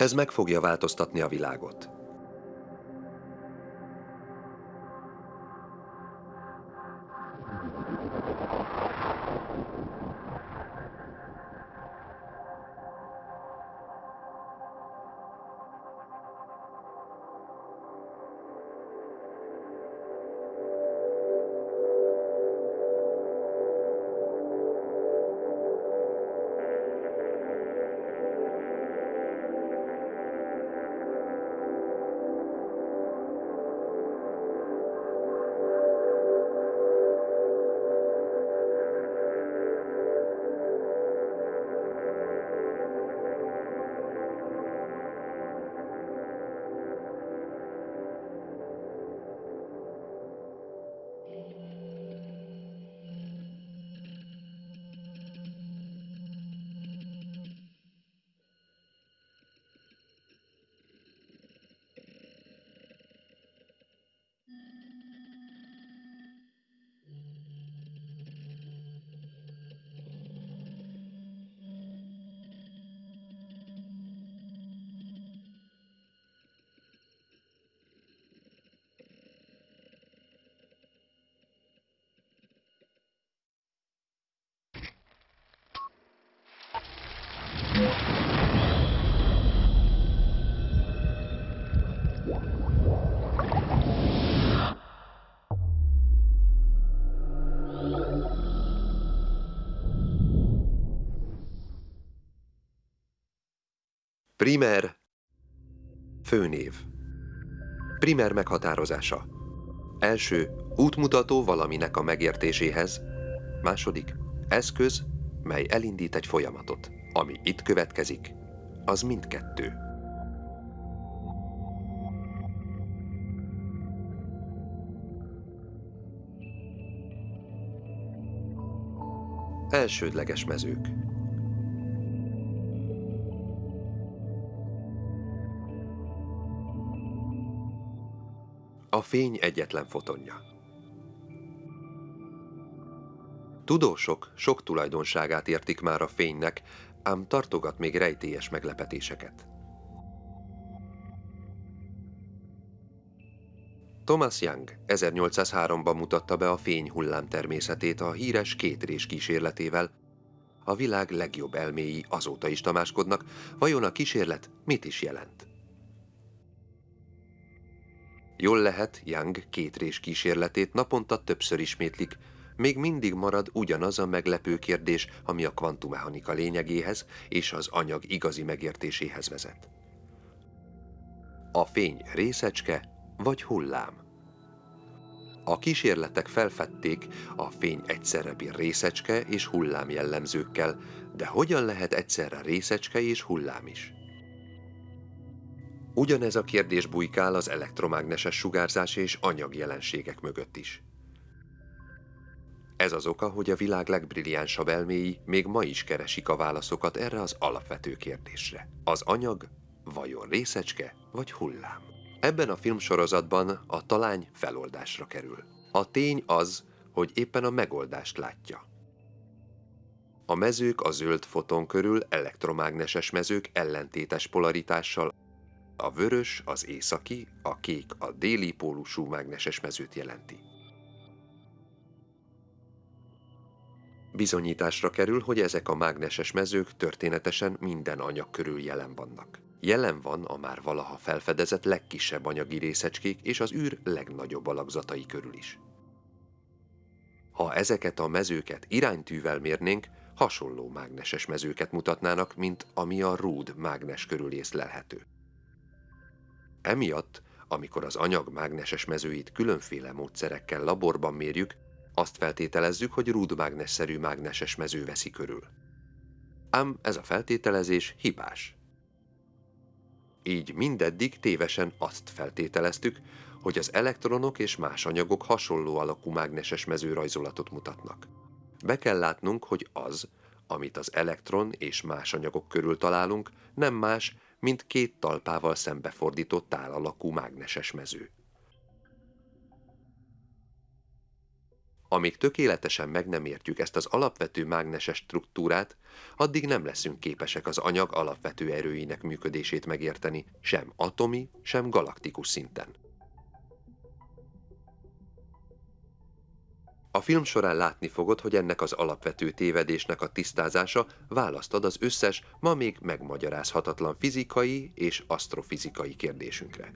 Ez meg fogja változtatni a világot. Primer Főnév Primer meghatározása Első, útmutató valaminek a megértéséhez. Második, eszköz, mely elindít egy folyamatot. Ami itt következik, az mindkettő. Elsődleges mezők A fény egyetlen fotonja. Tudósok sok tulajdonságát értik már a fénynek, ám tartogat még rejtélyes meglepetéseket. Thomas Young 1803-ban mutatta be a fény hullám természetét a híres kétrés kísérletével. A világ legjobb elméi azóta is tamáskodnak, vajon a kísérlet mit is jelent? Jól lehet, Young kétrés kísérletét naponta többször ismétlik, még mindig marad ugyanaz a meglepő kérdés, ami a kvantummechanika lényegéhez és az anyag igazi megértéséhez vezet. A fény részecske vagy hullám? A kísérletek felfedték, a fény egyszerre bír részecske és hullám jellemzőkkel, de hogyan lehet egyszerre részecske és hullám is? Ugyanez a kérdés bujkál az elektromágneses sugárzás és anyagjelenségek mögött is. Ez az oka, hogy a világ legbrilliánsabb elméi még ma is keresik a válaszokat erre az alapvető kérdésre. Az anyag vajon részecske vagy hullám? Ebben a filmsorozatban a talány feloldásra kerül. A tény az, hogy éppen a megoldást látja. A mezők a zöld foton körül elektromágneses mezők ellentétes polaritással a vörös az északi, a kék a déli pólusú mágneses mezőt jelenti. Bizonyításra kerül, hogy ezek a mágneses mezők történetesen minden anyag körül jelen vannak. Jelen van a már valaha felfedezett legkisebb anyagi részecskék és az űr legnagyobb alakzatai körül is. Ha ezeket a mezőket iránytűvel mérnénk, hasonló mágneses mezőket mutatnának, mint ami a rúd mágnes körül észlelhető. Emiatt, amikor az anyag mágneses mezőit különféle módszerekkel laborban mérjük, azt feltételezzük, hogy rúdmágnesszerű mágneses mező veszi körül. Ám ez a feltételezés hibás. Így mindeddig tévesen azt feltételeztük, hogy az elektronok és más anyagok hasonló alakú mágneses mezőrajzolatot mutatnak. Be kell látnunk, hogy az, amit az elektron és más anyagok körül találunk, nem más, mint két talpával szembefordított tálalakú mágneses mező. Amíg tökéletesen meg nem értjük ezt az alapvető mágneses struktúrát, addig nem leszünk képesek az anyag alapvető erőinek működését megérteni, sem atomi, sem galaktikus szinten. A film során látni fogod, hogy ennek az alapvető tévedésnek a tisztázása választ ad az összes, ma még megmagyarázhatatlan fizikai és asztrofizikai kérdésünkre.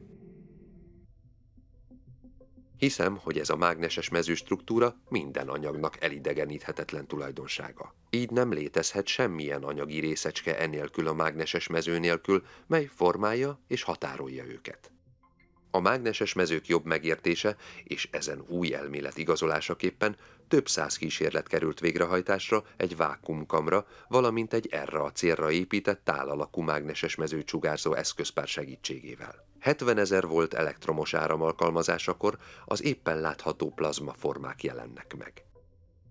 Hiszem, hogy ez a mágneses mezőstruktúra minden anyagnak elidegeníthetetlen tulajdonsága. Így nem létezhet semmilyen anyagi részecske enélkül a mágneses mező nélkül, mely formálja és határolja őket. A mágneses mezők jobb megértése és ezen új elmélet igazolásaképpen több száz kísérlet került végrehajtásra egy vákumkamra, valamint egy erre a célra épített tálalakú mágneses mezőcsugárzó eszközpár segítségével. 70 ezer volt elektromos áram alkalmazásakor az éppen látható plazmaformák jelennek meg.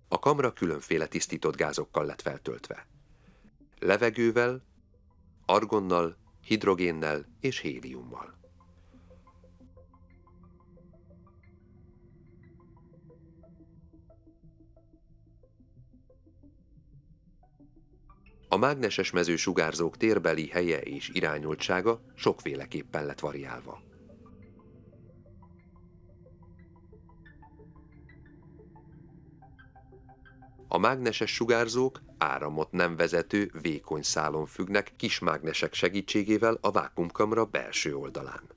A kamra különféle tisztított gázokkal lett feltöltve. Levegővel, argonnal, hidrogénnel és héliummal. A mágneses mező sugárzók térbeli helye és irányultsága sokféleképpen lett variálva. A mágneses sugárzók áramot nem vezető vékony szálon függnek kis mágnesek segítségével a vákumkamra belső oldalán.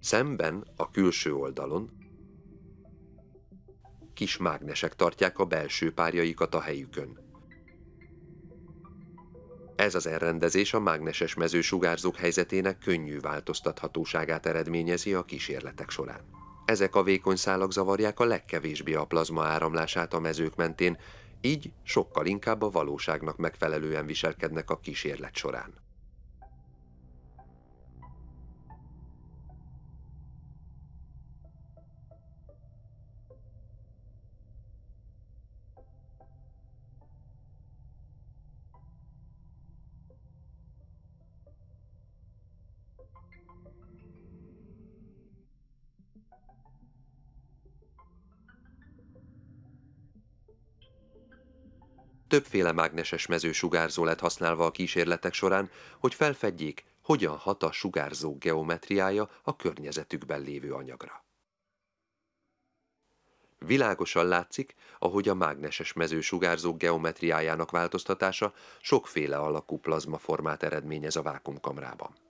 Szemben a külső oldalon kis mágnesek tartják a belső párjaikat a helyükön. Ez az elrendezés a mágneses mezősugárzók helyzetének könnyű változtathatóságát eredményezi a kísérletek során. Ezek a vékony szálak zavarják a legkevésbé a plazma áramlását a mezők mentén, így sokkal inkább a valóságnak megfelelően viselkednek a kísérlet során. Többféle mágneses mezősugárzó lett használva a kísérletek során, hogy felfedjék, hogyan hat a sugárzó geometriája a környezetükben lévő anyagra. Világosan látszik, ahogy a mágneses mezősugárzók geometriájának változtatása sokféle alakú plazmaformát eredményez a vákumkamrában.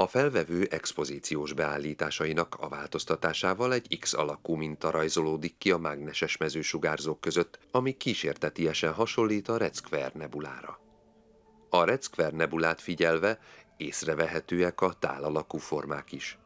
A felvevő expozíciós beállításainak a változtatásával egy X alakú minta rajzolódik ki a mágneses mezősugárzók között, ami kísértetiesen hasonlít a Red Square nebulára. A Red Square nebulát figyelve észrevehetőek a tálalakú formák is.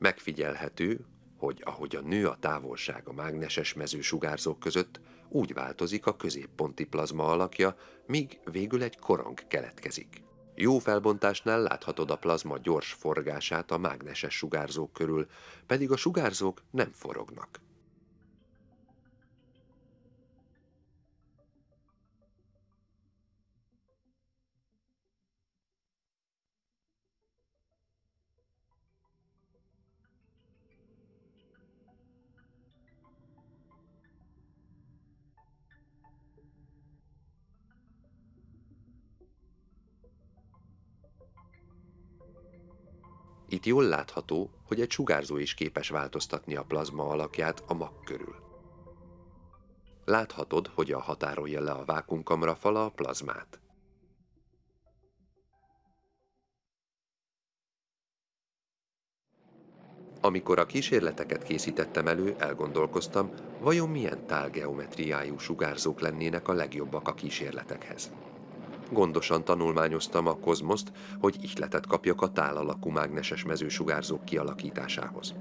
Megfigyelhető, hogy ahogy a nő a távolság a mágneses mező sugárzók között, úgy változik a középponti plazma alakja, míg végül egy korong keletkezik. Jó felbontásnál láthatod a plazma gyors forgását a mágneses sugárzók körül, pedig a sugárzók nem forognak. Itt jól látható, hogy egy sugárzó is képes változtatni a plazma alakját a mag körül. Láthatod, hogy a határolja le a vákumkamra fala a plazmát. Amikor a kísérleteket készítettem elő, elgondolkoztam, vajon milyen tálgeometriájú sugárzók lennének a legjobbak a kísérletekhez. Gondosan tanulmányoztam a kozmoszt, hogy ihletet kapjak a tál alakú mágneses mezősugárzók kialakításához.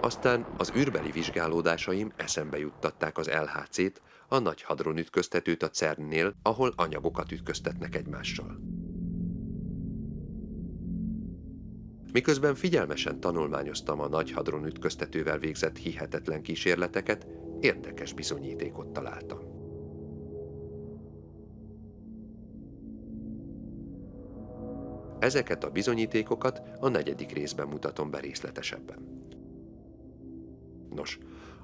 Aztán az űrbeli vizsgálódásaim eszembe juttatták az LHC-t, a nagy hadron ütköztetőt a CERN-nél, ahol anyagokat ütköztetnek egymással. Miközben figyelmesen tanulmányoztam a nagy hadron ütköztetővel végzett hihetetlen kísérleteket, érdekes bizonyítékot találtam. Ezeket a bizonyítékokat a negyedik részben mutatom be részletesebben. Nos,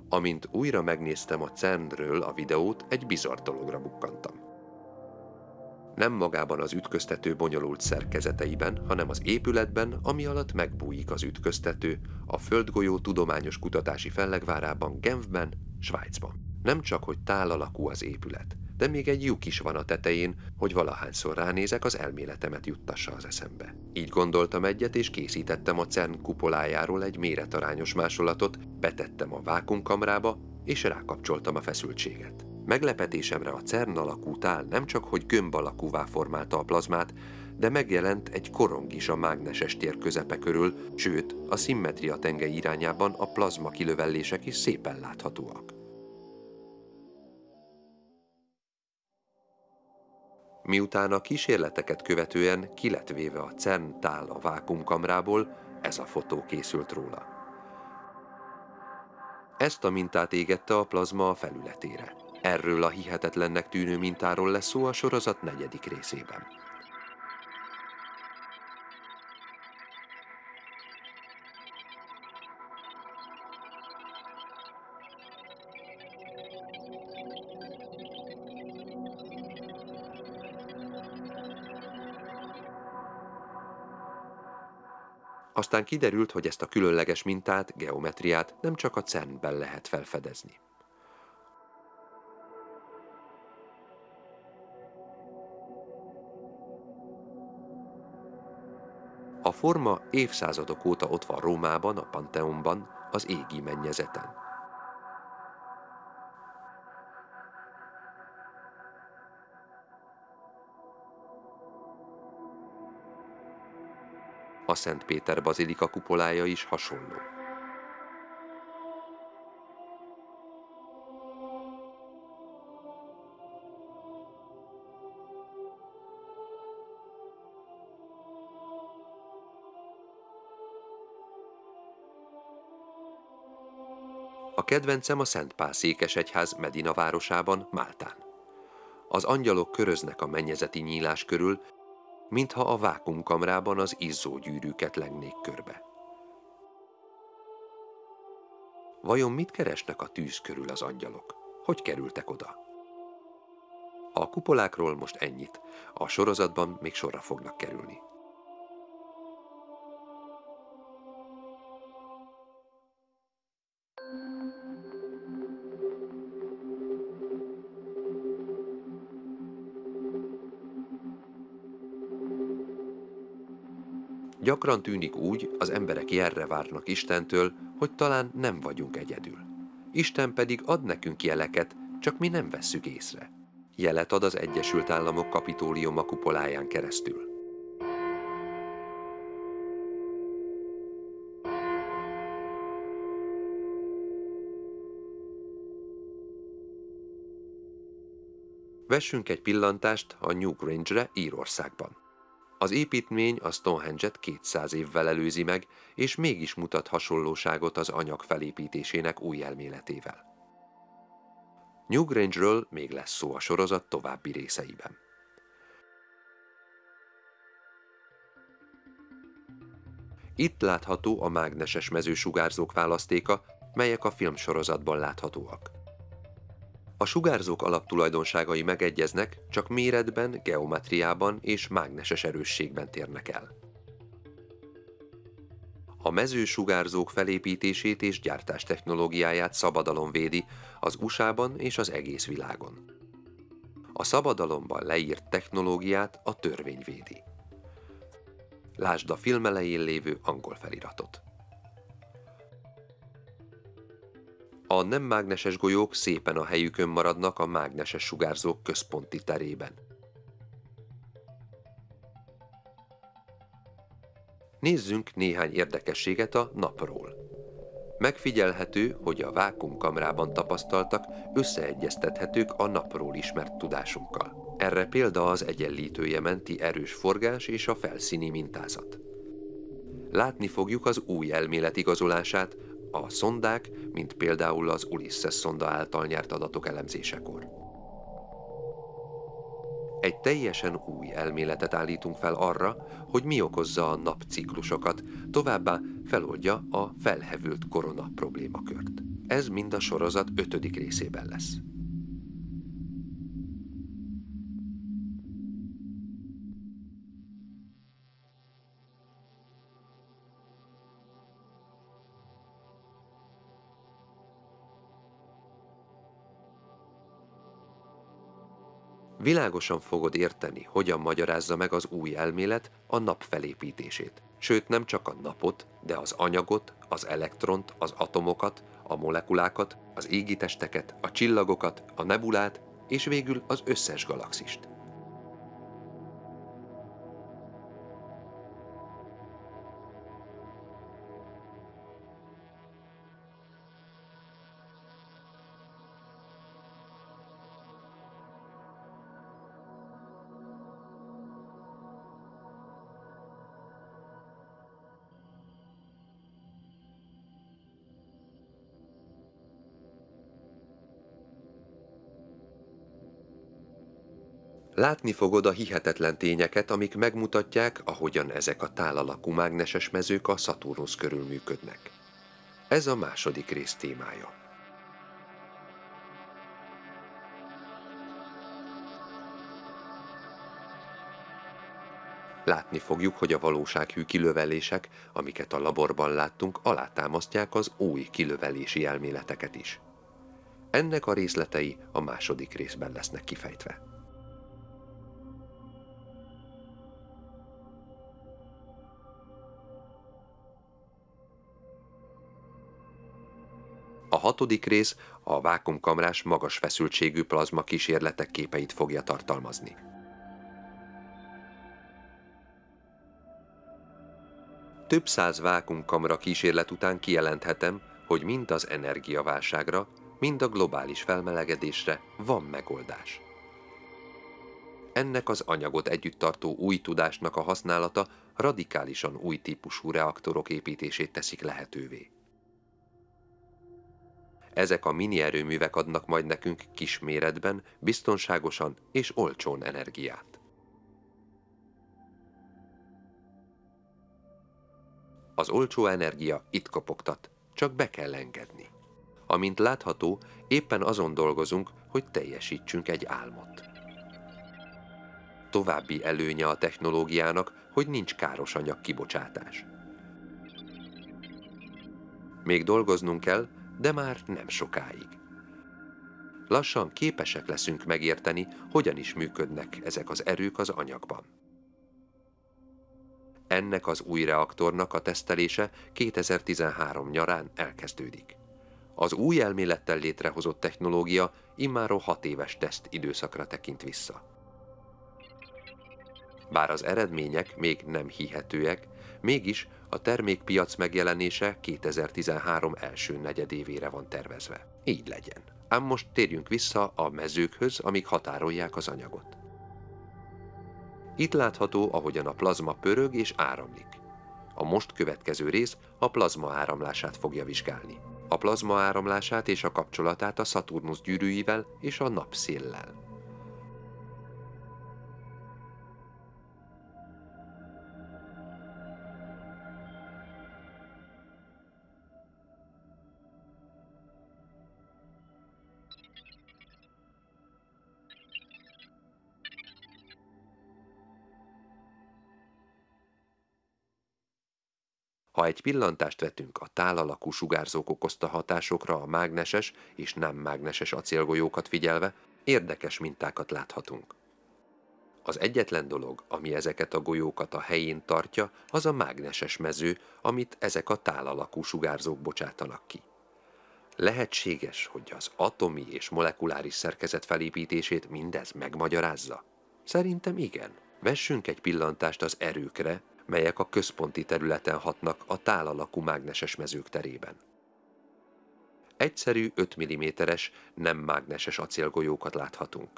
amint újra megnéztem a CERN-ről a videót, egy bizarr dologra bukkantam. Nem magában az ütköztető bonyolult szerkezeteiben, hanem az épületben, ami alatt megbújik az ütköztető, a Földgolyó Tudományos Kutatási Fellegvárában, Genfben, Svájcban. Nem csak, hogy tál alakú az épület, de még egy lyuk is van a tetején, hogy valahányszor ránézek, az elméletemet juttassa az eszembe. Így gondoltam egyet, és készítettem a CERN kupolájáról egy méretarányos másolatot, betettem a vákumkamrába, és rákapcsoltam a feszültséget. Meglepetésemre a CERN alakú tál nem csak, hogy gömb alakúvá formálta a plazmát, de megjelent egy korong is a mágneses tér közepe körül, sőt, a szimmetria tengely irányában a plazma kilövellések is szépen láthatóak. Miután a kísérleteket követően ki lett véve a CERN tál a vákumkamrából, ez a fotó készült róla. Ezt a mintát égette a plazma a felületére. Erről a hihetetlennek tűnő mintáról lesz szó a sorozat negyedik részében. Aztán kiderült, hogy ezt a különleges mintát, geometriát nem csak a CERN-ben lehet felfedezni. A forma évszázadok óta ott van Rómában, a Panteonban, az égi mennyezeten. A Szent Péter bazilika kupolája is hasonló. Kedvencem a Szent Pál székesegyház Medina városában, Máltán. Az angyalok köröznek a mennyezeti nyílás körül, mintha a vákumkamrában az izzó gyűrűket lengnék körbe. Vajon mit keresnek a tűz körül az angyalok? Hogy kerültek oda? A kupolákról most ennyit, a sorozatban még sorra fognak kerülni. Gyakran tűnik úgy, az emberek jelre várnak Istentől, hogy talán nem vagyunk egyedül. Isten pedig ad nekünk jeleket, csak mi nem vesszük észre. Jelet ad az Egyesült Államok kapitóliuma kupoláján keresztül. Vessünk egy pillantást a New Grange-re Írországban. Az építmény a Stonehenge-et 200 évvel előzi meg, és mégis mutat hasonlóságot az anyag felépítésének új elméletével. Newgrange-ről még lesz szó a sorozat további részeiben. Itt látható a mágneses mezősugárzók választéka, melyek a filmsorozatban láthatóak. A sugárzók alaptulajdonságai megegyeznek, csak méretben, geometriában és mágneses erősségben térnek el. A mezősugárzók felépítését és gyártás technológiáját szabadalom védi az USA-ban és az egész világon. A szabadalomban leírt technológiát a törvény védi. Lásd a film elején lévő angol feliratot. A nem mágneses golyók szépen a helyükön maradnak a mágneses sugárzók központi terében. Nézzünk néhány érdekességet a napról. Megfigyelhető, hogy a vákumkamrában tapasztaltak összeegyeztethetők a napról ismert tudásunkkal. Erre példa az egyenlítője menti erős forgás és a felszíni mintázat. Látni fogjuk az új elmélet igazolását, a szondák, mint például az Ulysses szonda által nyert adatok elemzésekor. Egy teljesen új elméletet állítunk fel arra, hogy mi okozza a napciklusokat, továbbá feloldja a felhevült korona problémakört. Ez mind a sorozat ötödik részében lesz. Világosan fogod érteni, hogyan magyarázza meg az új elmélet a nap felépítését. Sőt, nem csak a napot, de az anyagot, az elektront, az atomokat, a molekulákat, az égitesteket, a csillagokat, a nebulát, és végül az összes galaxist. Látni fogod a hihetetlen tényeket, amik megmutatják, ahogyan ezek a tálalakú mágneses mezők a Szaturnusz körül működnek. Ez a második rész témája. Látni fogjuk, hogy a valósághű kilövelések, amiket a laborban láttunk, alátámasztják az új kilövelési elméleteket is. Ennek a részletei a második részben lesznek kifejtve. Hatodik rész a vákumkamrás magas feszültségű plazma kísérletek képeit fogja tartalmazni. Több száz vákumkamra kísérlet után kijelenthetem, hogy mind az energiaválságra, mind a globális felmelegedésre van megoldás. Ennek az anyagot együtt tartó új tudásnak a használata radikálisan új típusú reaktorok építését teszik lehetővé. Ezek a mini erőművek adnak majd nekünk kis méretben, biztonságosan és olcsón energiát. Az olcsó energia itt kopogtat, csak be kell engedni. Amint látható, éppen azon dolgozunk, hogy teljesítsünk egy álmot. További előnye a technológiának, hogy nincs káros anyag kibocsátás. Még dolgoznunk kell, de már nem sokáig. Lassan képesek leszünk megérteni, hogyan is működnek ezek az erők az anyagban. Ennek az új reaktornak a tesztelése 2013 nyarán elkezdődik. Az új elmélettel létrehozott technológia immáron hat éves teszt időszakra tekint vissza. Bár az eredmények még nem hihetőek, mégis a termékpiac megjelenése 2013 első negyedévére van tervezve. Így legyen. Ám most térjünk vissza a mezőkhöz, amik határolják az anyagot. Itt látható, ahogyan a plazma pörög és áramlik. A most következő rész a plazma áramlását fogja vizsgálni. A plazma áramlását és a kapcsolatát a Szaturnusz gyűrűivel és a napszéllel. Ha egy pillantást vetünk a tálalakú sugárzók okozta hatásokra a mágneses és nem mágneses acélgolyókat figyelve, érdekes mintákat láthatunk. Az egyetlen dolog, ami ezeket a golyókat a helyén tartja, az a mágneses mező, amit ezek a tálalakú sugárzók bocsátanak ki. Lehetséges, hogy az atomi és molekuláris szerkezet felépítését mindez megmagyarázza? Szerintem igen. Vessünk egy pillantást az erőkre, melyek a központi területen hatnak a tálalakú mágneses mezők terében. Egyszerű 5 mm-es, nem mágneses acélgolyókat láthatunk.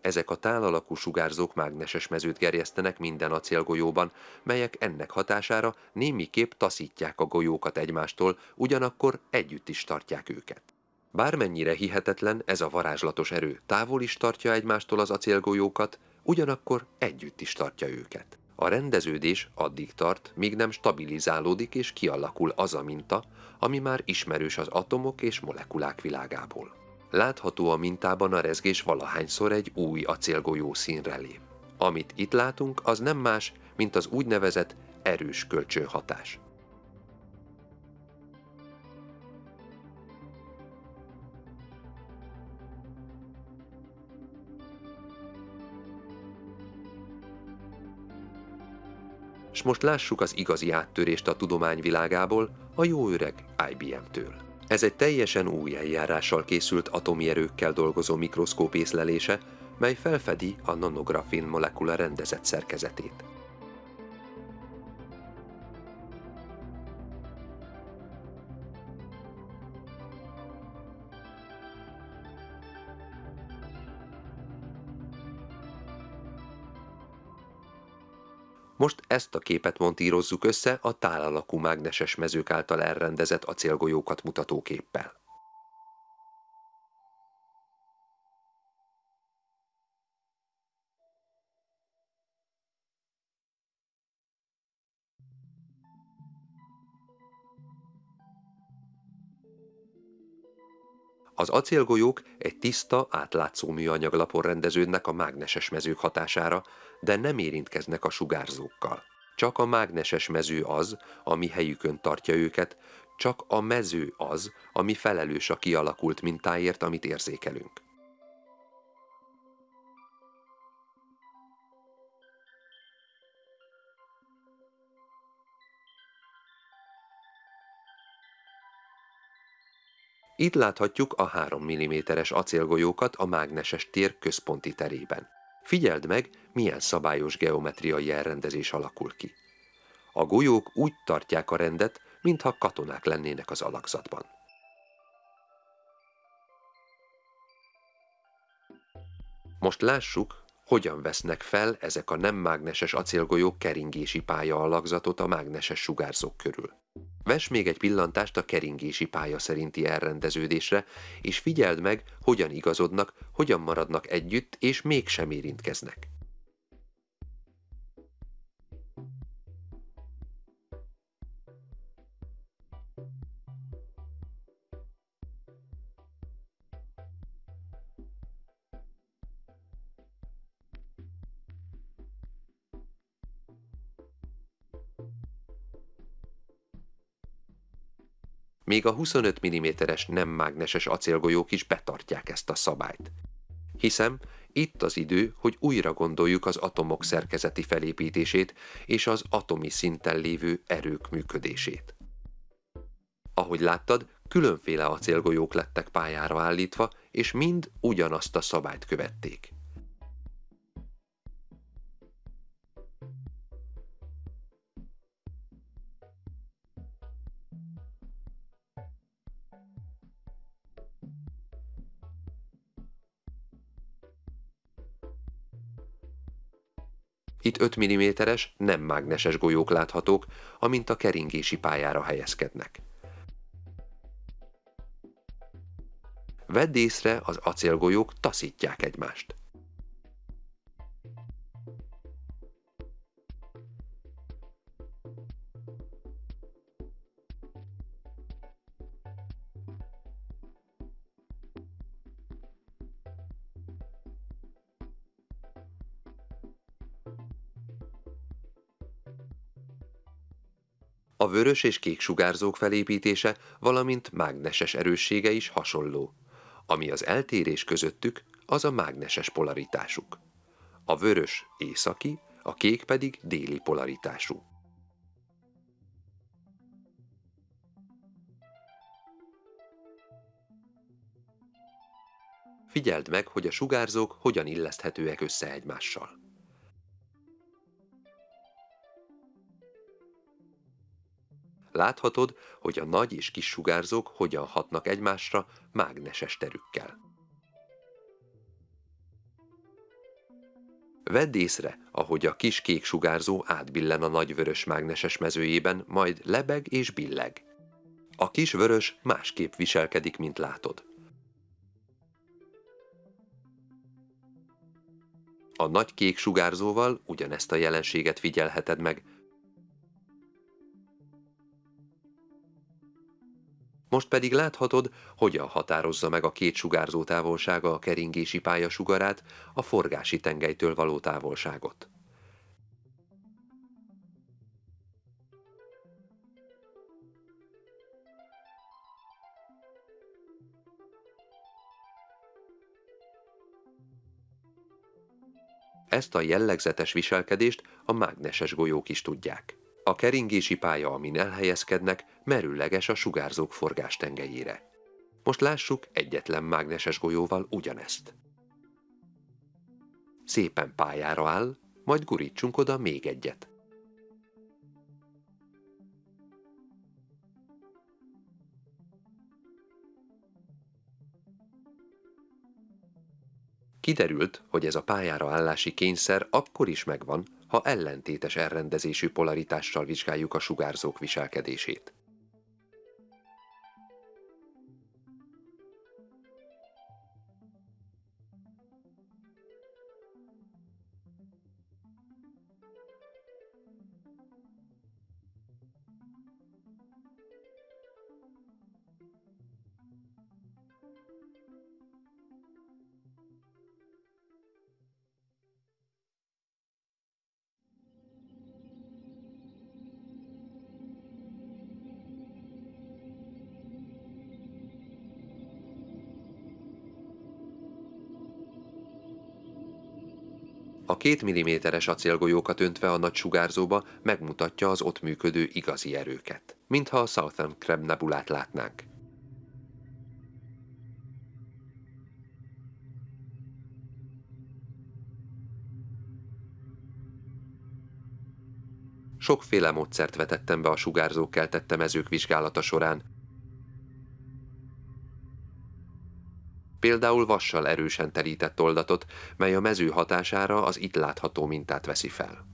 Ezek a tálalakú sugárzók mágneses mezőt gerjesztenek minden acélgolyóban, melyek ennek hatására némiképp taszítják a golyókat egymástól, ugyanakkor együtt is tartják őket. Bármennyire hihetetlen ez a varázslatos erő távol is tartja egymástól az acélgolyókat, ugyanakkor együtt is tartja őket. A rendeződés addig tart, míg nem stabilizálódik és kialakul az a minta, ami már ismerős az atomok és molekulák világából. Látható a mintában a rezgés valahányszor egy új acélgolyó színre lép. Amit itt látunk, az nem más, mint az úgynevezett erős kölcsönhatás. És most lássuk az igazi áttörést a tudomány világából, a jó öreg IBM-től. Ez egy teljesen új eljárással készült atomi erőkkel dolgozó mikroszkóp észlelése, mely felfedi a nanografin molekula rendezett szerkezetét. Most ezt a képet montírozzuk össze a tálalakú mágneses mezők által elrendezett acélgolyókat mutató képpel. Az acélgolyók egy tiszta, átlátszó műanyaglapon rendeződnek a mágneses mezők hatására, de nem érintkeznek a sugárzókkal. Csak a mágneses mező az, ami helyükön tartja őket, csak a mező az, ami felelős a kialakult mintáért, amit érzékelünk. Itt láthatjuk a 3 mm-es acélgolyókat a mágneses tér központi terében. Figyeld meg, milyen szabályos geometriai elrendezés alakul ki. A golyók úgy tartják a rendet, mintha katonák lennének az alakzatban. Most lássuk, hogyan vesznek fel ezek a nem mágneses acélgolyók keringési pálya alakzatot a mágneses sugárzók körül. Ves még egy pillantást a keringési pálya szerinti elrendeződésre, és figyeld meg, hogyan igazodnak, hogyan maradnak együtt, és mégsem érintkeznek. Még a 25 mm-es nem mágneses acélgolyók is betartják ezt a szabályt. Hiszem, itt az idő, hogy újra gondoljuk az atomok szerkezeti felépítését és az atomi szinten lévő erők működését. Ahogy láttad, különféle acélgolyók lettek pályára állítva, és mind ugyanazt a szabályt követték. Itt 5 mm-es, nem mágneses golyók láthatók, amint a keringési pályára helyezkednek. Vedd észre, az acélgolyók taszítják egymást. A vörös és kék sugárzók felépítése, valamint mágneses erőssége is hasonló. Ami az eltérés közöttük, az a mágneses polaritásuk. A vörös északi, a kék pedig déli polaritású. Figyeld meg, hogy a sugárzók hogyan illeszthetőek össze egymással. Láthatod, hogy a nagy és kis sugárzók hogyan hatnak egymásra mágneses terükkel. Vedd észre, ahogy a kis kék sugárzó átbillen a nagy vörös mágneses mezőjében, majd lebeg és billeg. A kis vörös másképp viselkedik, mint látod. A nagy kék sugárzóval ugyanezt a jelenséget figyelheted meg, Most pedig láthatod, hogyan határozza meg a két sugárzó távolsága a keringési pálya sugarát a forgási tengelytől való távolságot. Ezt a jellegzetes viselkedést a mágneses golyók is tudják. A keringési pálya, amin elhelyezkednek, merülleges a sugárzók forgástengelyére. Most lássuk egyetlen mágneses golyóval ugyanezt. Szépen pályára áll, majd gurítsunk oda még egyet. Kiderült, hogy ez a pályára állási kényszer akkor is megvan, ha ellentétes elrendezésű polaritással vizsgáljuk a sugárzók viselkedését. A két milliméteres acélgolyókat öntve a nagy sugárzóba megmutatja az ott működő igazi erőket, mintha a Southern Crab nebulát látnánk. Sokféle módszert vetettem be a sugárzók keltette mezők vizsgálata során, például vassal erősen terített oldatot, mely a mező hatására az itt látható mintát veszi fel.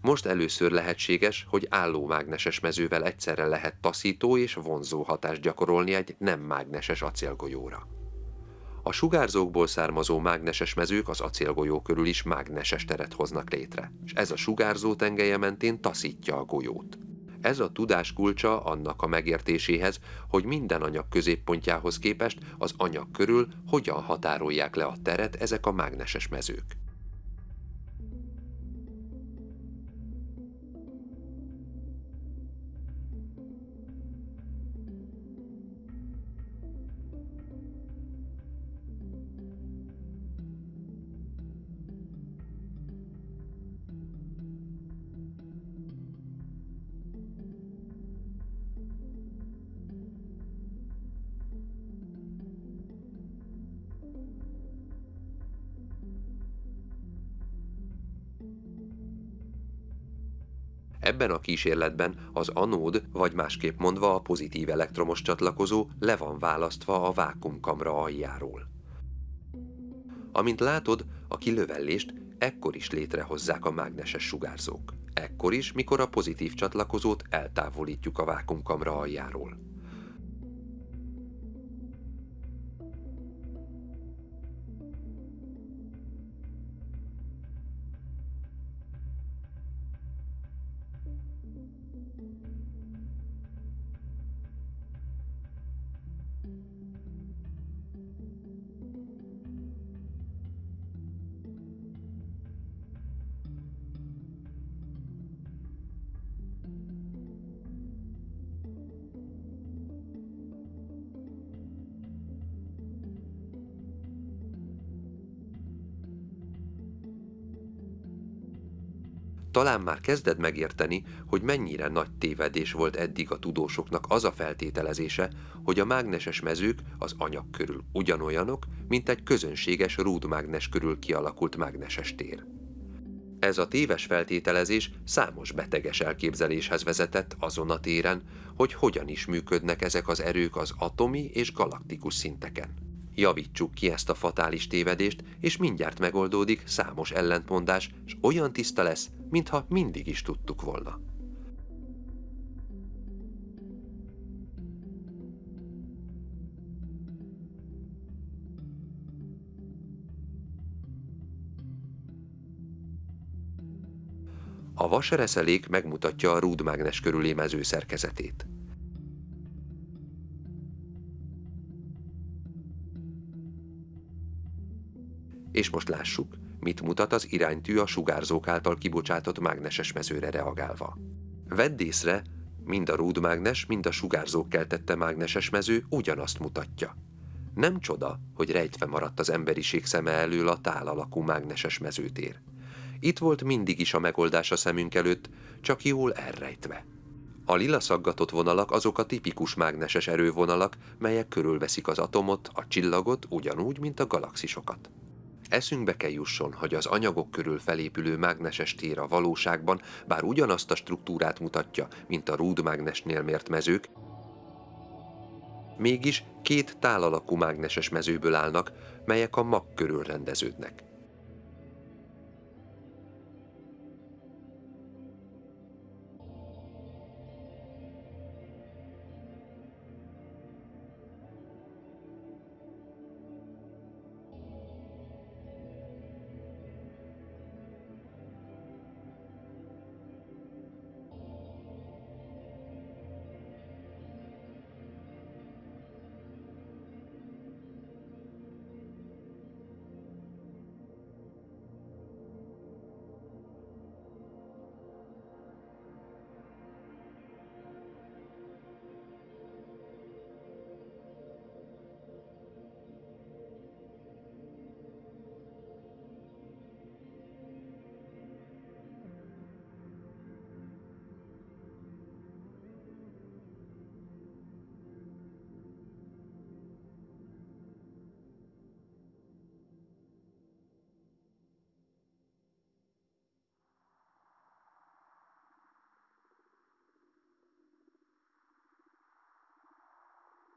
Most először lehetséges, hogy álló mágneses mezővel egyszerre lehet taszító és vonzó hatást gyakorolni egy nem mágneses acélgolyóra. A sugárzókból származó mágneses mezők az acélgolyó körül is mágneses teret hoznak létre, és ez a sugárzó tengelye mentén taszítja a golyót. Ez a tudás kulcsa annak a megértéséhez, hogy minden anyag középpontjához képest az anyag körül hogyan határolják le a teret ezek a mágneses mezők. Ebben a kísérletben az anód, vagy másképp mondva a pozitív elektromos csatlakozó le van választva a vákumkamra aljáról. Amint látod, a kilövellést ekkor is létrehozzák a mágneses sugárzók. Ekkor is, mikor a pozitív csatlakozót eltávolítjuk a vákumkamra aljáról. Talán már kezded megérteni, hogy mennyire nagy tévedés volt eddig a tudósoknak az a feltételezése, hogy a mágneses mezők az anyag körül ugyanolyanok, mint egy közönséges rúdmágnes körül kialakult mágneses tér. Ez a téves feltételezés számos beteges elképzeléshez vezetett azon a téren, hogy hogyan is működnek ezek az erők az atomi és galaktikus szinteken. Javítsuk ki ezt a fatális tévedést, és mindjárt megoldódik számos ellentmondás, és olyan tiszta lesz, mintha mindig is tudtuk volna. A vasereszelék megmutatja a rúdmágnes körüli mező szerkezetét. És most lássuk, mit mutat az iránytű a sugárzók által kibocsátott mágneses mezőre reagálva. Vedd észre, mind a rúdmágnes, mind a sugárzók keltette mágneses mező ugyanazt mutatja. Nem csoda, hogy rejtve maradt az emberiség szeme elől a tál alakú mágneses mezőtér. Itt volt mindig is a megoldás a szemünk előtt, csak jól elrejtve. A lila szaggatott vonalak azok a tipikus mágneses erővonalak, melyek körülveszik az atomot, a csillagot ugyanúgy, mint a galaxisokat. Eszünkbe kell jusson, hogy az anyagok körül felépülő mágneses tér a valóságban bár ugyanazt a struktúrát mutatja, mint a rúdmágnesnél mért mezők, mégis két tálalakú mágneses mezőből állnak, melyek a mag körül rendeződnek.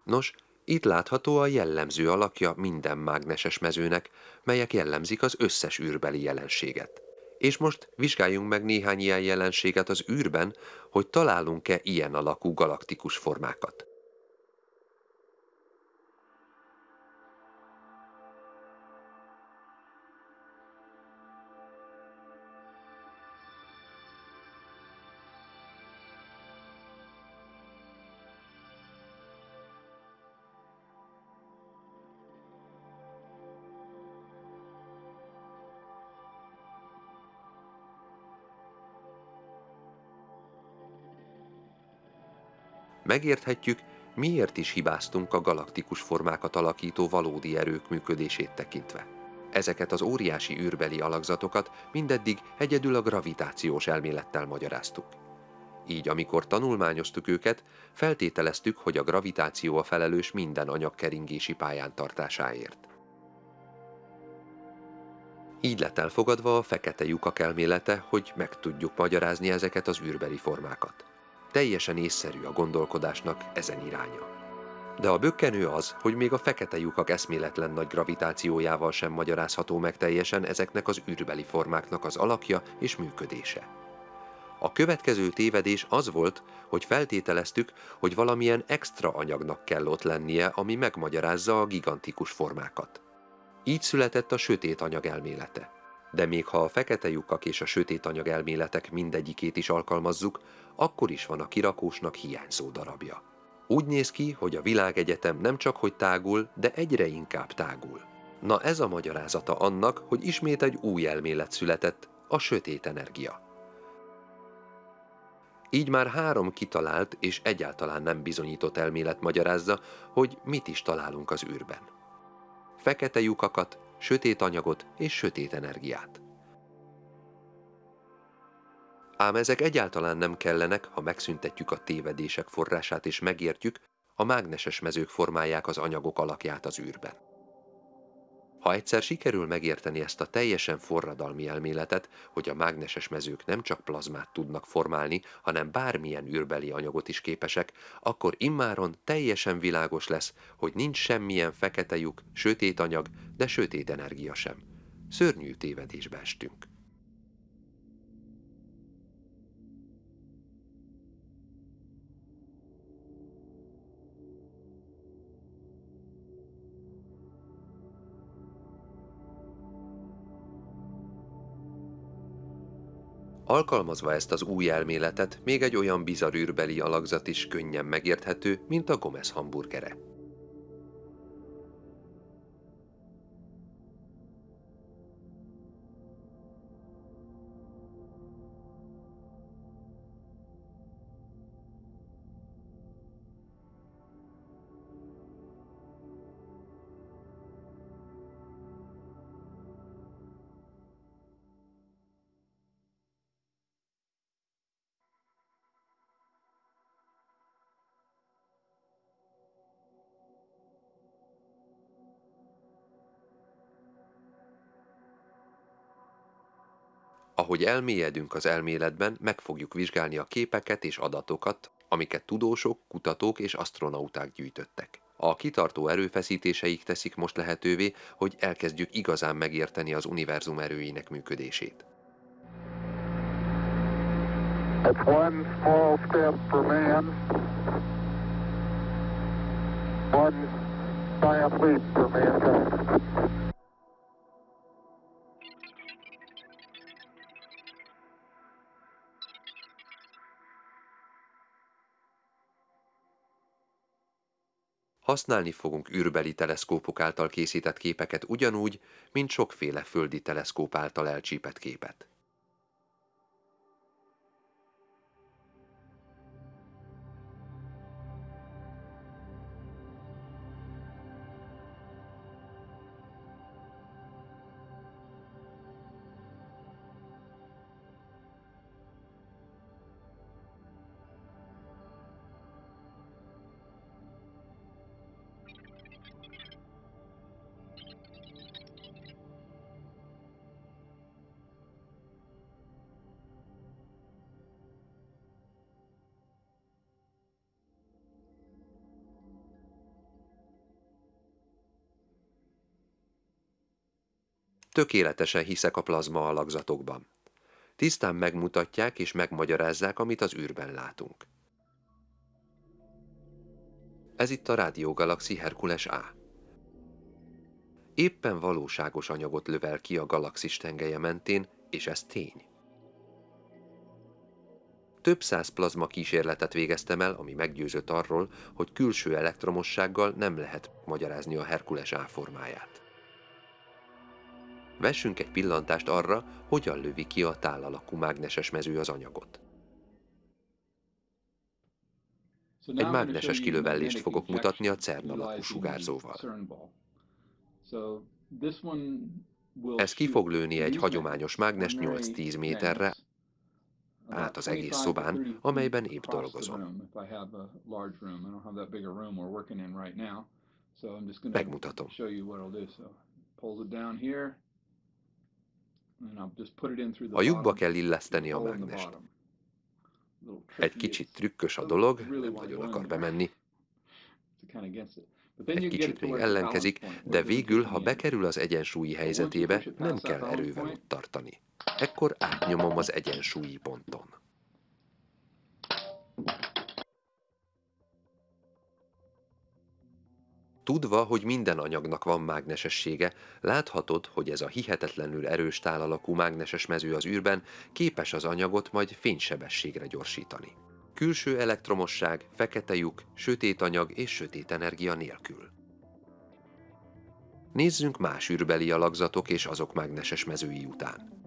Nos, itt látható a jellemző alakja minden mágneses mezőnek, melyek jellemzik az összes űrbeli jelenséget. És most vizsgáljunk meg néhány ilyen jelenséget az űrben, hogy találunk-e ilyen alakú galaktikus formákat. Megérthetjük, miért is hibáztunk a galaktikus formákat alakító valódi erők működését tekintve. Ezeket az óriási űrbeli alakzatokat mindeddig egyedül a gravitációs elmélettel magyaráztuk. Így, amikor tanulmányoztuk őket, feltételeztük, hogy a gravitáció a felelős minden anyag keringési pályán tartásáért. Így lett elfogadva a fekete lyukak elmélete, hogy meg tudjuk magyarázni ezeket az űrbeli formákat. Teljesen észszerű a gondolkodásnak ezen iránya. De a bökkenő az, hogy még a fekete lyukak eszméletlen nagy gravitációjával sem magyarázható meg teljesen ezeknek az űrbeli formáknak az alakja és működése. A következő tévedés az volt, hogy feltételeztük, hogy valamilyen extra anyagnak kell ott lennie, ami megmagyarázza a gigantikus formákat. Így született a sötét anyag elmélete. De még ha a fekete lyukak és a sötét anyag elméletek mindegyikét is alkalmazzuk, akkor is van a kirakósnak hiányzó darabja. Úgy néz ki, hogy a világegyetem nem csak hogy tágul, de egyre inkább tágul. Na ez a magyarázata annak, hogy ismét egy új elmélet született, a sötét energia. Így már három kitalált és egyáltalán nem bizonyított elmélet magyarázza, hogy mit is találunk az űrben. Fekete lyukakat, sötét anyagot és sötét energiát. Ám ezek egyáltalán nem kellenek, ha megszüntetjük a tévedések forrását és megértjük, a mágneses mezők formálják az anyagok alakját az űrben. Ha egyszer sikerül megérteni ezt a teljesen forradalmi elméletet, hogy a mágneses mezők nem csak plazmát tudnak formálni, hanem bármilyen űrbeli anyagot is képesek, akkor immáron teljesen világos lesz, hogy nincs semmilyen fekete lyuk, sötét anyag, de sötét energia sem. Szörnyű tévedésbe estünk. Alkalmazva ezt az új elméletet, még egy olyan bizarr űrbeli alakzat is könnyen megérthető, mint a Gomez hamburgere. Ahogy elmélyedünk az elméletben, meg fogjuk vizsgálni a képeket és adatokat, amiket tudósok, kutatók és astronauták gyűjtöttek. A kitartó erőfeszítéseik teszik most lehetővé, hogy elkezdjük igazán megérteni az univerzum erőinek működését. It's one small step for man, one giant leap for mankind. Használni fogunk űrbeli teleszkópok által készített képeket ugyanúgy, mint sokféle földi teleszkóp által elcsípett képet. Tökéletesen hiszek a plazma alakzatokban. Tisztán megmutatják és megmagyarázzák, amit az űrben látunk. Ez itt a rádiógalaxi Herkules A. Éppen valóságos anyagot lövel ki a galaxis tengelye mentén, és ez tény. Több száz plazma kísérletet végeztem el, ami meggyőzött arról, hogy külső elektromossággal nem lehet magyarázni a Herkules A formáját. Vessünk egy pillantást arra, hogyan lövi ki a tálalakú mágneses mező az anyagot. Egy mágneses kilövellést fogok mutatni a CERN alakú sugárzóval. Ez ki fog lőni egy hagyományos mágnes 8-10 méterre át az egész szobán, amelyben épp dolgozom. Megmutatom. A lyukba kell illeszteni a mágnest. Egy kicsit trükkös a dolog, nem nagyon akar bemenni. Egy kicsit még ellenkezik, de végül, ha bekerül az egyensúlyi helyzetébe, nem kell erővel ott tartani. Ekkor átnyomom az egyensúlyi ponton. Tudva, hogy minden anyagnak van mágnesessége, láthatod, hogy ez a hihetetlenül erős tálalakú mágneses mező az űrben képes az anyagot majd fénysebességre gyorsítani. Külső elektromosság, fekete lyuk, sötét anyag és sötét energia nélkül. Nézzünk más űrbeli alakzatok és azok mágneses mezői után.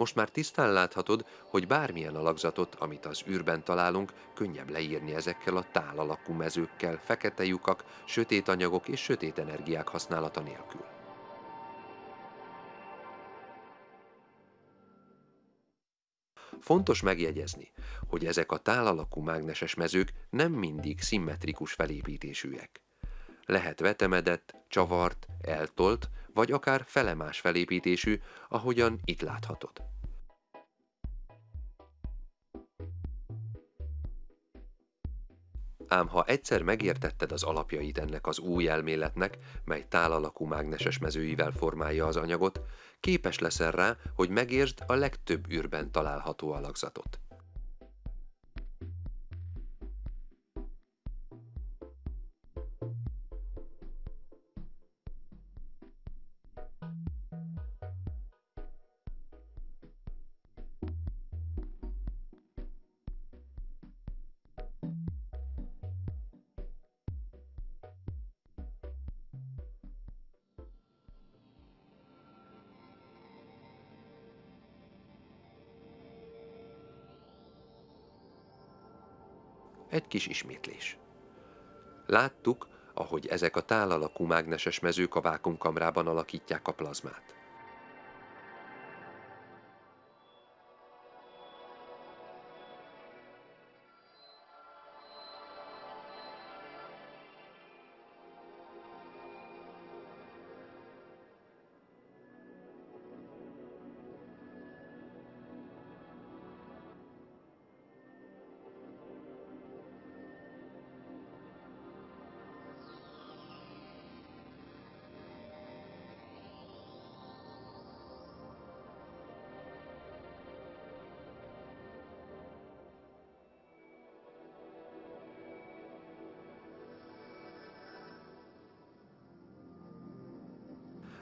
Most már tisztán láthatod, hogy bármilyen alakzatot, amit az űrben találunk, könnyebb leírni ezekkel a tál alakú mezőkkel, fekete lyukak, sötét anyagok és sötét energiák használata nélkül. Fontos megjegyezni, hogy ezek a tálalakú mágneses mezők nem mindig szimmetrikus felépítésűek. Lehet vetemedett, csavart, eltolt, vagy akár felemás felépítésű, ahogyan itt láthatod. Ám ha egyszer megértetted az alapjait ennek az új elméletnek, mely tálalakú mágneses mezőivel formálja az anyagot, képes leszel rá, hogy megértsd a legtöbb űrben található alakzatot. Kis ismétlés. Láttuk, ahogy ezek a tálalakú mágneses mezők a vákumkamrában alakítják a plazmát.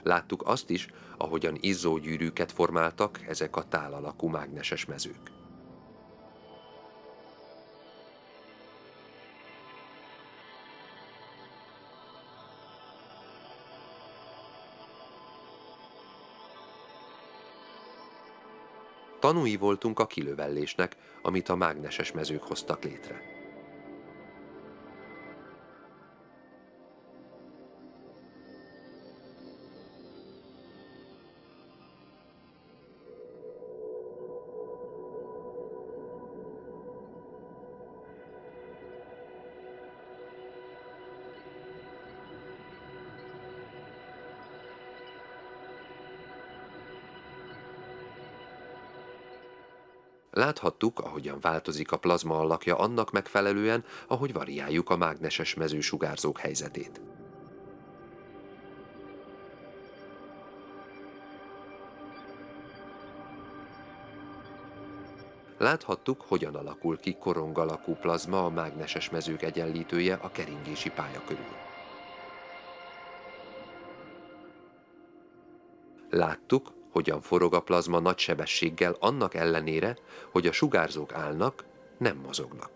Láttuk azt is, ahogyan izzógyűrűket formáltak ezek a tálalakú mágneses mezők. Tanúi voltunk a kilövellésnek, amit a mágneses mezők hoztak létre. Láthattuk, ahogyan változik a plazma alakja annak megfelelően, ahogy variáljuk a mágneses mezősugárzók helyzetét. Láthattuk, hogyan alakul ki korong alakú plazma a mágneses mezők egyenlítője a keringési pálya körül. Láttuk, hogyan forog a plazma nagy sebességgel annak ellenére, hogy a sugárzók állnak, nem mozognak.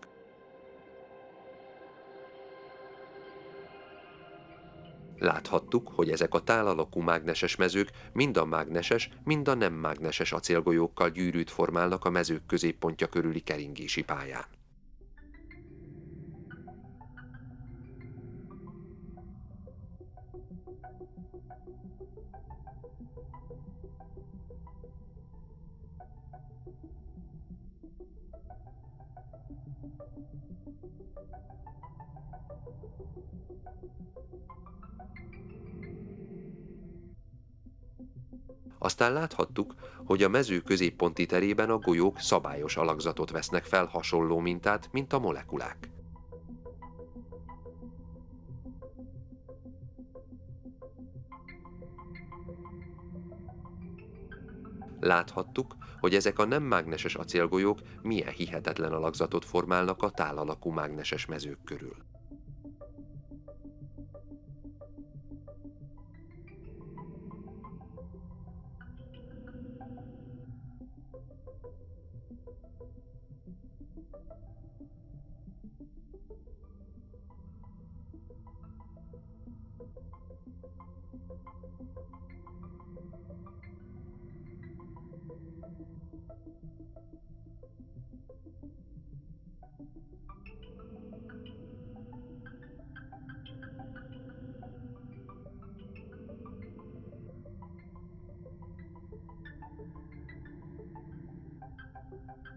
Láthattuk, hogy ezek a tálalakú mágneses mezők mind a mágneses, mind a nem mágneses acélgolyókkal gyűrűt formálnak a mezők középpontja körüli keringési pályán. Aztán láthattuk, hogy a mező középponti terében a golyók szabályos alakzatot vesznek fel hasonló mintát, mint a molekulák. Láthattuk, hogy ezek a nem mágneses acélgolyók milyen hihetetlen alakzatot formálnak a tálalakú mágneses mezők körül.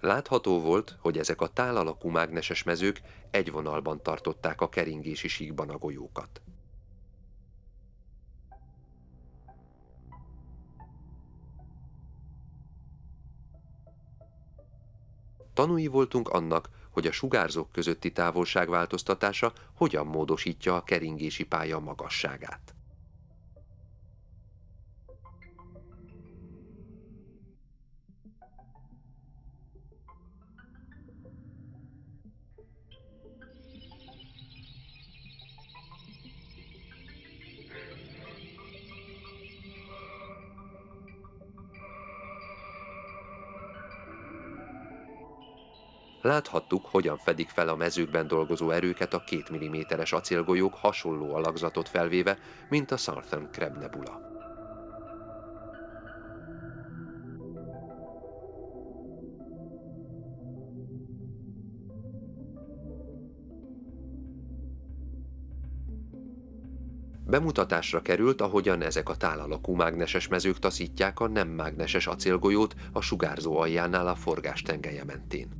Látható volt, hogy ezek a tálalakú mágneses mezők egy vonalban tartották a keringési síkban a golyókat. Tanúi voltunk annak, hogy a sugárzók közötti távolság változtatása hogyan módosítja a keringési pálya magasságát. Láthattuk, hogyan fedik fel a mezőkben dolgozó erőket a 2 mm-es acélgolyók hasonló alakzatot felvéve, mint a Southern Crab Nebula. Bemutatásra került, ahogyan ezek a tálalakú mágneses mezők taszítják a nem mágneses acélgolyót a sugárzó aljánál a forgás tengelye mentén.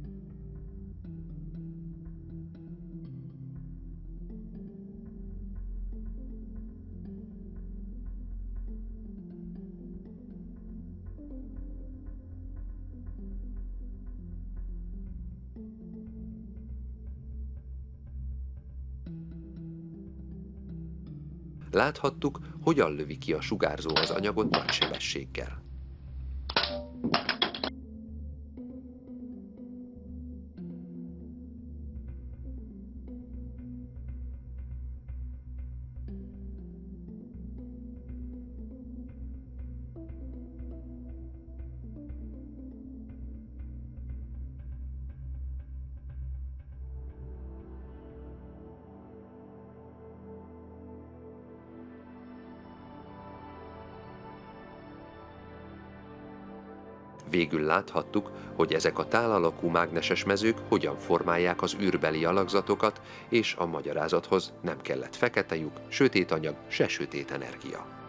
Láthattuk, hogyan lövi ki a sugárzó az anyagot nagy sebességgel. Láthattuk, hogy ezek a tálalakú mágneses mezők hogyan formálják az űrbeli alakzatokat, és a magyarázathoz nem kellett fekete lyuk, sötét anyag, se sötét energia.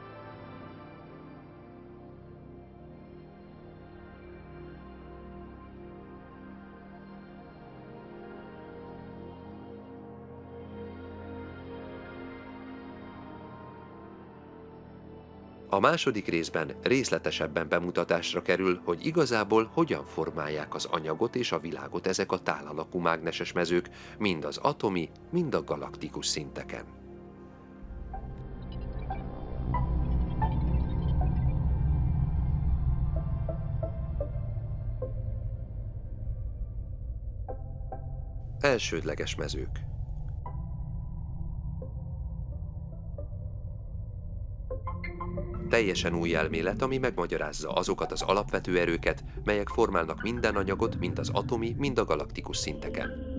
Második részben részletesebben bemutatásra kerül, hogy igazából hogyan formálják az anyagot és a világot ezek a tálalakú mágneses mezők, mind az atomi, mind a galaktikus szinteken. Elsődleges mezők Teljesen új elmélet, ami megmagyarázza azokat az alapvető erőket, melyek formálnak minden anyagot, mind az atomi, mind a galaktikus szinteken.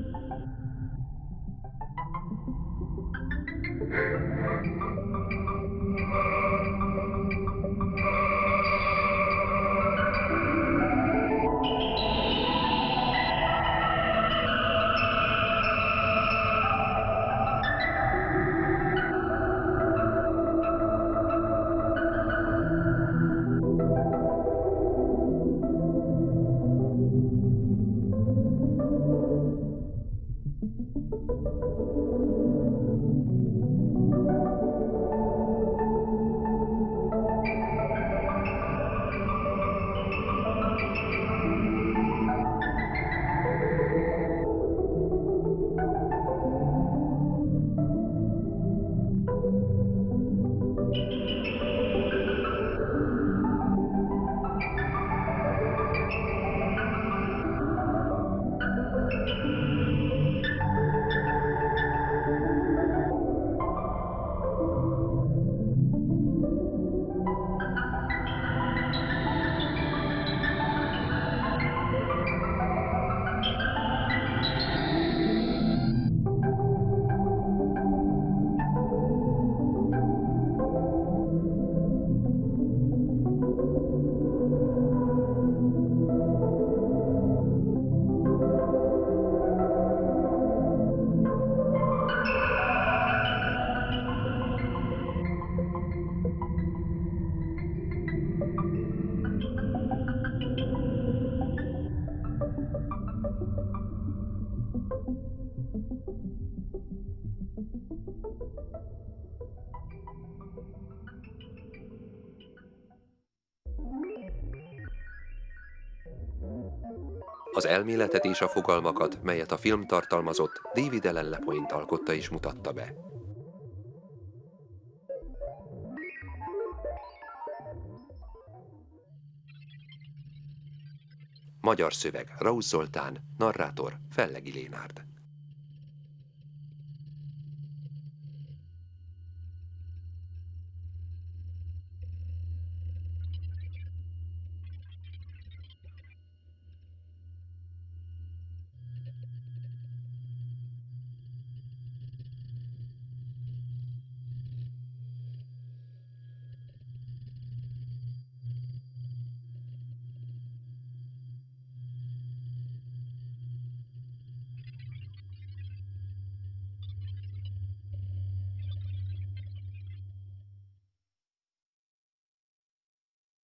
Az elméletet és a fogalmakat, melyet a film tartalmazott, David Ellen Lepoint alkotta és mutatta be. Magyar szöveg, Raúz Zoltán, narrátor, Fellegi Lénárd.